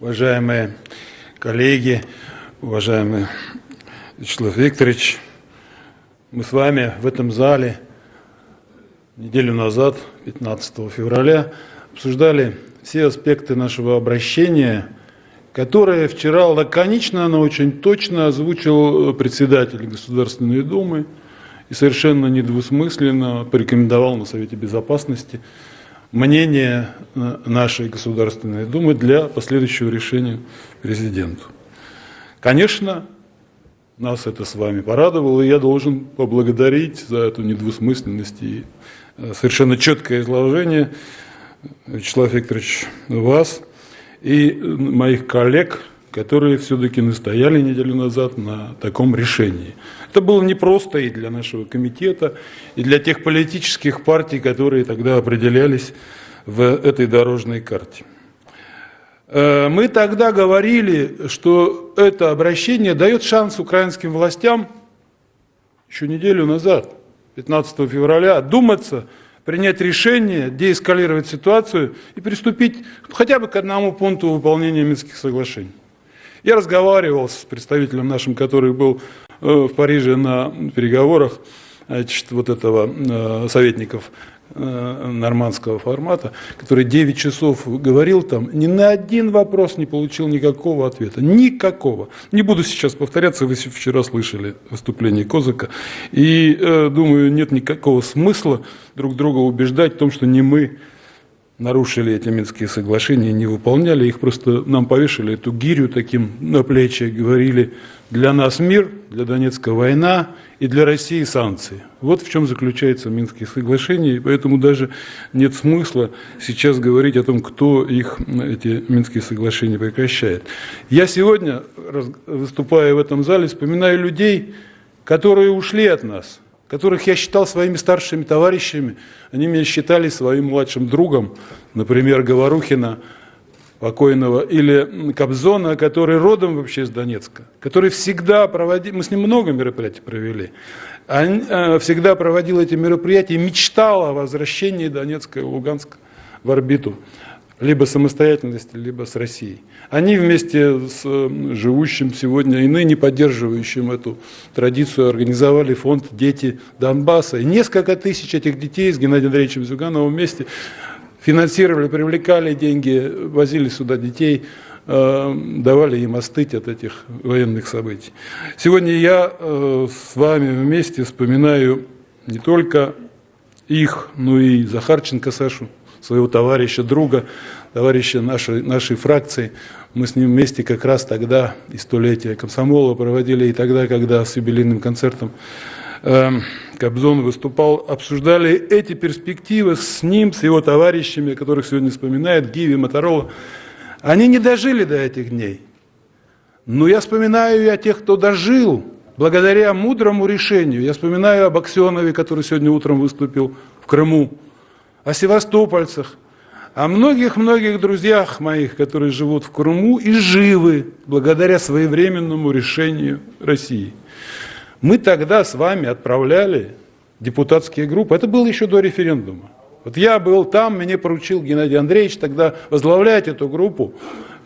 уважаемые коллеги, уважаемый Вячеслав Викторович. Мы с вами в этом зале неделю назад, 15 февраля, обсуждали все аспекты нашего обращения, которое вчера лаконично, но очень точно озвучил председатель Государственной Думы и совершенно недвусмысленно порекомендовал на Совете Безопасности мнение э, нашей Государственной Думы для последующего решения президенту. Конечно, нас это с вами порадовало, и я должен поблагодарить за эту недвусмысленность и э, совершенно четкое изложение, Вячеслав Викторович, вас и моих коллег, которые все-таки настояли неделю назад на таком решении. Это было непросто и для нашего комитета, и для тех политических партий, которые тогда определялись в этой дорожной карте. Э, мы тогда говорили, что это обращение дает шанс украинским властям еще неделю назад, 15 февраля, одуматься, принять решение, деэскалировать ситуацию и приступить хотя бы к одному пункту выполнения Минских соглашений. Я разговаривал с представителем нашим, который был э, в Париже на переговорах значит, вот этого э, советников э, нормандского формата, который 9 часов говорил там, ни на один вопрос не получил никакого ответа. Никакого. Не буду сейчас повторяться, вы вчера слышали выступление Козыка. И думаю, нет никакого смысла друг друга убеждать в том, что не мы нарушили эти Минские соглашения, не выполняли их, просто нам повешали эту гирю таким на плечи, говорили, для нас мир, для Донецка война и для России санкции. Вот в чем заключается Минские соглашения, и поэтому даже нет смысла сейчас говорить о том, кто их, эти Минские соглашения прекращает. Я сегодня, выступая в этом зале, вспоминаю людей, которые ушли от нас – которых я считал своими старшими товарищами, они меня считали своим младшим другом, например, Говорухина, покойного, или Кобзона, который родом вообще из Донецка, который всегда проводил, мы с ним много мероприятий провели, он э, всегда проводил эти мероприятия мечтал о возвращении Донецка и Луганска в орбиту либо самостоятельности, либо с Россией. Они вместе с живущим сегодня и ныне поддерживающим эту традицию организовали фонд «Дети Донбасса». И несколько тысяч этих детей с Геннадием Андреевичем Зюгановым вместе финансировали, привлекали деньги, возили сюда детей, э, давали им остыть от этих военных событий. Сегодня я э, с вами вместе вспоминаю не только их, но и Захарченко Сашу, своего товарища, друга, товарища нашей, нашей фракции. Мы с ним вместе как раз тогда и столетие комсомола проводили, и тогда, когда с юбилейным концертом э, Кобзон выступал, обсуждали эти перспективы с ним, с его товарищами, которых сегодня вспоминает Гиви, Моторола. Они не дожили до этих дней. Но я вспоминаю и о тех, кто дожил, благодаря мудрому решению. Я вспоминаю об Аксенове, который сегодня утром выступил в Крыму о севастопольцах, о многих-многих друзьях моих, которые живут в Крыму и живы благодаря своевременному решению России. Мы тогда с вами отправляли депутатские группы, это было еще до референдума. Вот я был там, мне поручил Геннадий Андреевич тогда возглавлять эту группу.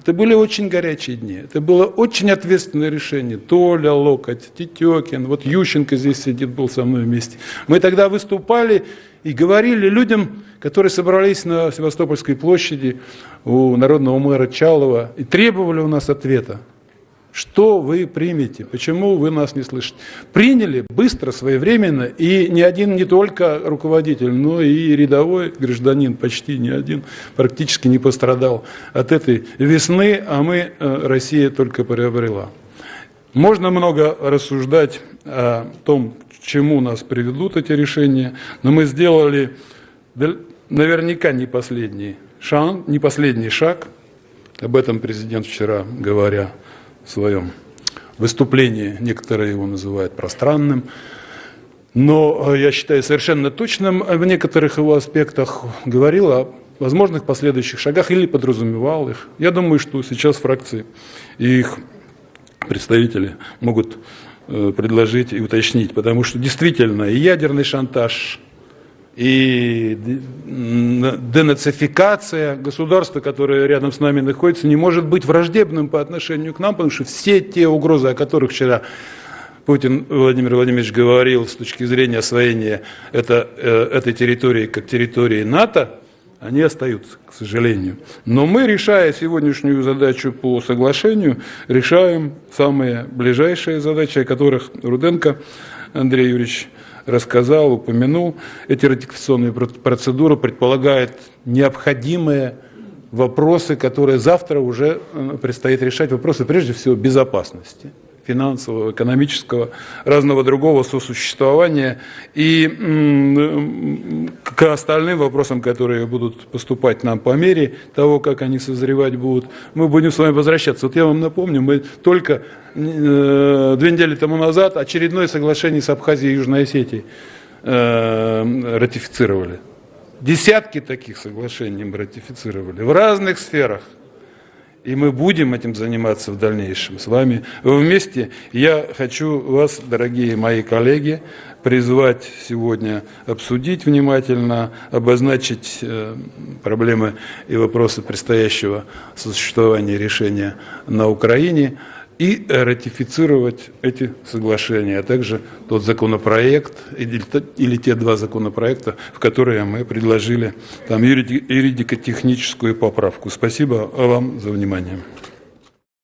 Это были очень горячие дни, это было очень ответственное решение. Толя Локоть, Тетекин, вот Ющенко здесь сидит, был со мной вместе. Мы тогда выступали и говорили людям, которые собрались на Севастопольской площади у народного мэра Чалова и требовали у нас ответа. Что вы примете? Почему вы нас не слышите? Приняли быстро, своевременно, и ни один не только руководитель, но и рядовой гражданин, почти ни один, практически не пострадал от этой весны, а мы, э, Россия, только приобрела. Можно много рассуждать о том, к чему нас приведут эти решения, но мы сделали наверняка не последний, шаг, не последний шаг, об этом президент вчера говоря в своем выступлении, некоторые его называют пространным, но э, я считаю совершенно точным в некоторых его аспектах говорил о возможных последующих шагах или подразумевал их. Я думаю, что сейчас фракции и их представители могут э, предложить и уточнить, потому что действительно и ядерный шантаж и денацификация государства, которое рядом с нами находится, не может быть враждебным по отношению к нам, потому что все те угрозы, о которых вчера Путин Владимир Владимирович говорил с точки зрения освоения это, э, этой территории как территории НАТО, они остаются, к сожалению. Но мы, решая сегодняшнюю задачу по соглашению, решаем самые ближайшие задачи, о которых Руденко Андрей Юрьевич рассказал, упомянул. Эти ратификационные процедуры предполагают необходимые вопросы, которые завтра уже э, предстоит решать, вопросы прежде всего безопасности финансового, экономического, разного другого сосуществования. И к остальным вопросам, которые будут поступать нам по мере того, как они созревать будут, мы будем с вами возвращаться. Вот я вам напомню, мы только э, две недели тому назад очередное соглашение с Абхазией и Южной Осетией э, ратифицировали. Десятки таких соглашений мы ратифицировали в разных сферах. И мы будем этим заниматься в дальнейшем с вами вместе. Я хочу вас, дорогие мои коллеги, призвать сегодня обсудить внимательно, обозначить э, проблемы и вопросы предстоящего существования решения на Украине и ратифицировать эти соглашения, а также тот законопроект или, те два законопроекта, в которые мы предложили там юридико-техническую поправку. Спасибо вам за внимание.